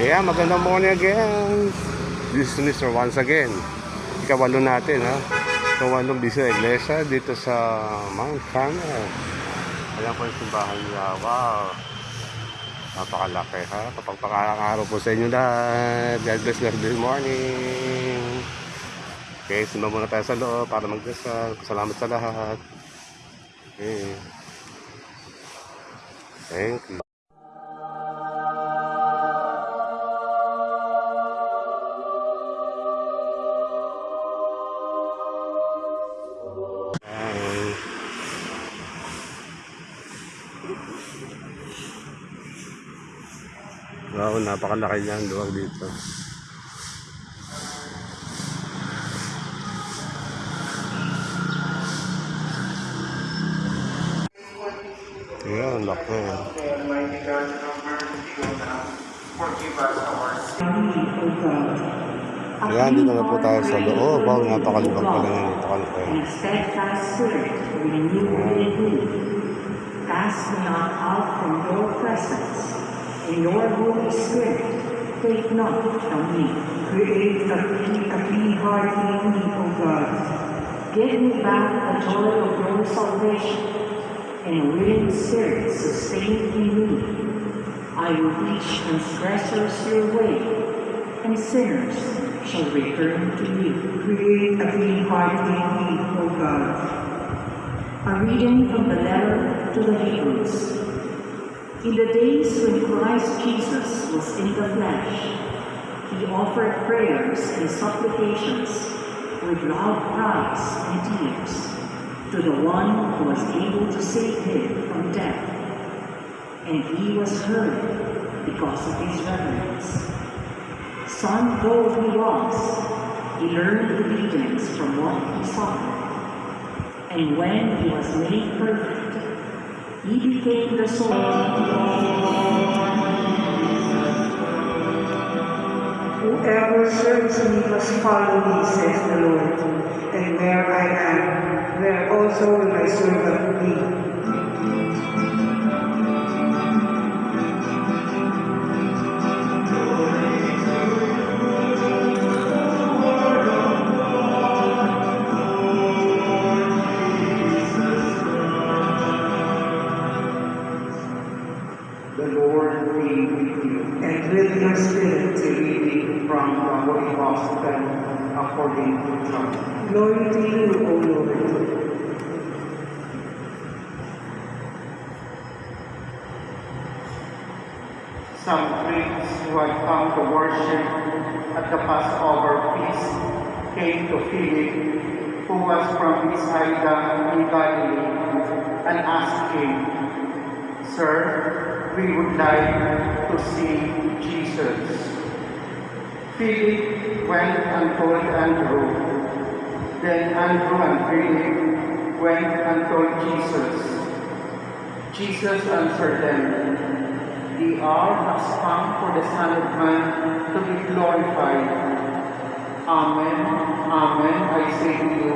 Yeah, magandang morning again. This is Mr. Once again. Ikawalo natin ha. Ikawalong bisyo iglesia dito sa Mount Carmel. Ayan po yung simbahan niya. Wow. Napakalaki ha. Kapagpakalang araw po sa inyo lahat. God bless God this morning. Okay, simba muna tayo sa loob para magdasal. Salamat sa lahat. Okay. Thank you. Wow, napakalaki niya ang luwag dito. Ayan, laki. Ayan, dito na po tayo sa loob. Wow, napakalibag pala nga dito kalaki. Ayan. Cast me not out from your presence. Your Holy Spirit take not from me. Create a clean, a clean heart in me, O God. Give me back the joy of your salvation, and a willing spirit sustain in me. I will teach transgressors your way, and sinners shall return to you. Create a clean heart in me, O God. A reading from the letter to the Hebrews. In the days when Christ Jesus was in the flesh, he offered prayers and supplications with loud cries and tears to the one who was able to save him from death. And he was heard because of his reverence. Son though he was, he learned obedience from what he suffered. And when he was made perfect, he became the soul. Whoever serves me must follow me, says the Lord. And where I am, there also will my servant be. The Lord be with you. And with your spirit, A reading from the Holy Gospel according to John. glory to you, O Lord. Some Greeks who had come to worship at the Passover feast came to Philip, who was from Bethsaida in Galilee, and asked him, Sir, we would like to see Jesus. Philip went and told Andrew. Then Andrew and Philip went and told Jesus. Jesus answered them, The hour has come for the Son of Man to be glorified. Amen, amen, I say to you,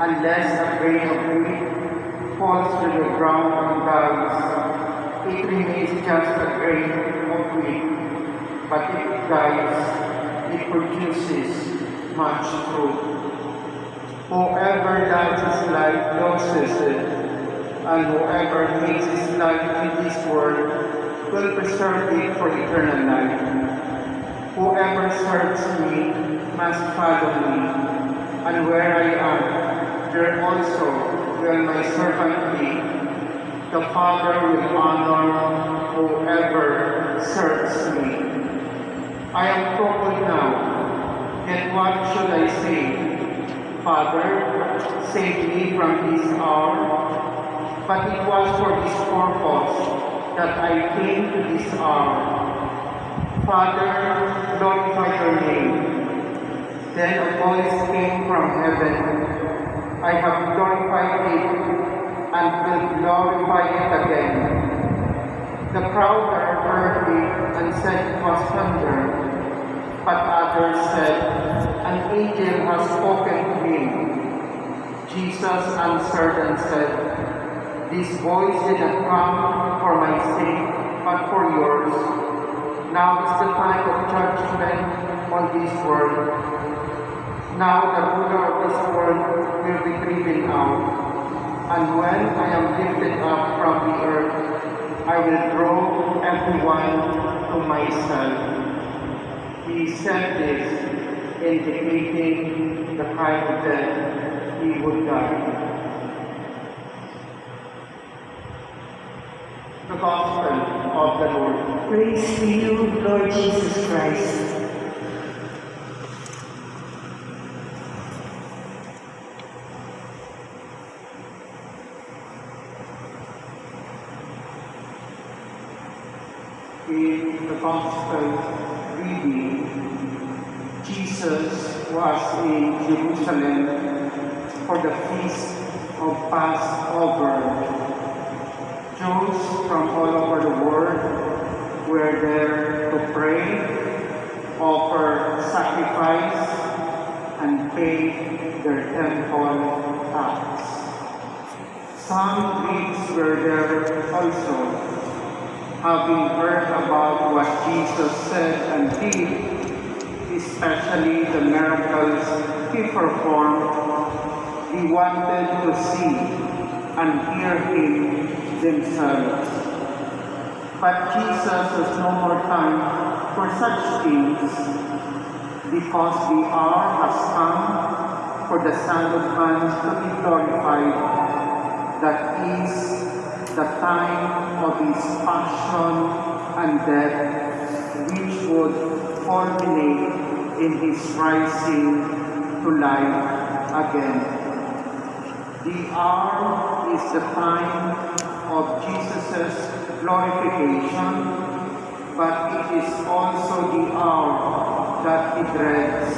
unless a grain of wheat falls to the ground and dies, it remains just a grain of wheat. But it dies, it produces much fruit. Whoever his life loses it, and whoever hates his life in this world will preserve it for eternal life. Whoever serves me must follow me, and where I am, there also will my servant be. The Father will honor whoever serves me. I am troubled now, and what should I say? Father, save me from this hour. But it was for this purpose that I came to this hour. Father, glorify your name. Then a voice came from heaven. I have glorified it and will glorify it again. The crowd heard it and said it was thunder. But others said, An angel has spoken to him. Jesus answered and said, This voice did not come for my sake, but for yours. Now is the time of judgment on this world. Now the ruler of this world will be driven out. And when I am lifted up from the earth, I will draw everyone to myself. He said this, indicating the kind of death he would die. The Gospel of the Lord. Praise to you, Lord Jesus Christ. In the Gospel reading, Jesus was in Jerusalem for the feast of Passover. Jews from all over the world were there to pray, offer sacrifice, and pay their temple tax. Some Greeks were there also, having heard about what Jesus said and did, especially the miracles he performed, he wanted to see and hear him themselves. But Jesus has no more time for such things, because the hour has come for the Son of Man to be glorified. That is the time of his passion and death, which would culminate in his rising to life again. The hour is the time of Jesus' glorification, but it is also the hour that he dreads.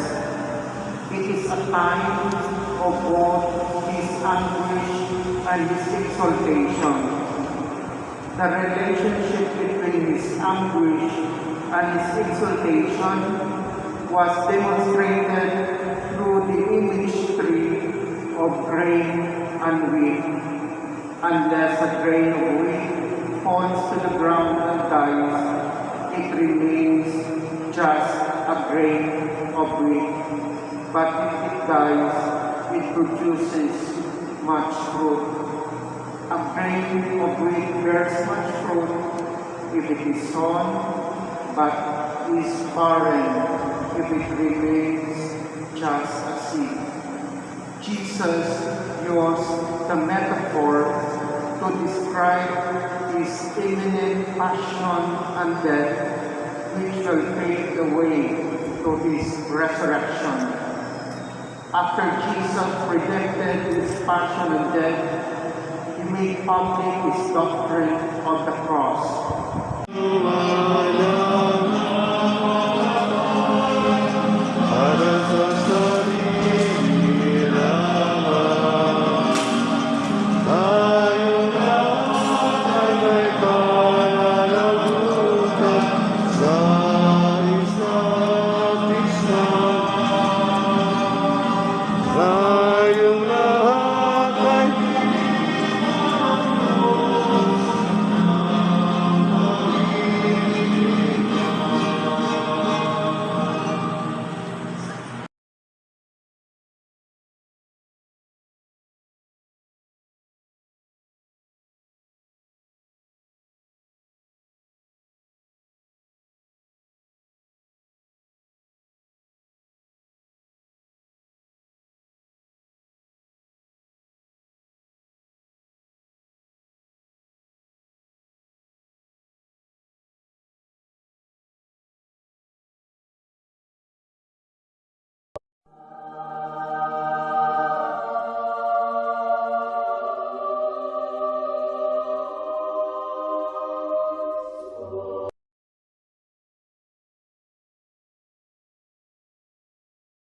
It is a time of both his anguish and his exaltation. The relationship between his anguish and his exaltation was demonstrated through the imagery of grain and wheat. Unless a grain of wheat falls to the ground and dies, it remains just a grain of wheat. But if it dies, it produces much fruit. A grain of wheat bears much fruit if it is sown, but is barren if it remains just a seed. Jesus used the metaphor to describe his imminent passion and death, which will pave the way to his resurrection. After Jesus predicted his passion and death, made public his doctrine of the cross.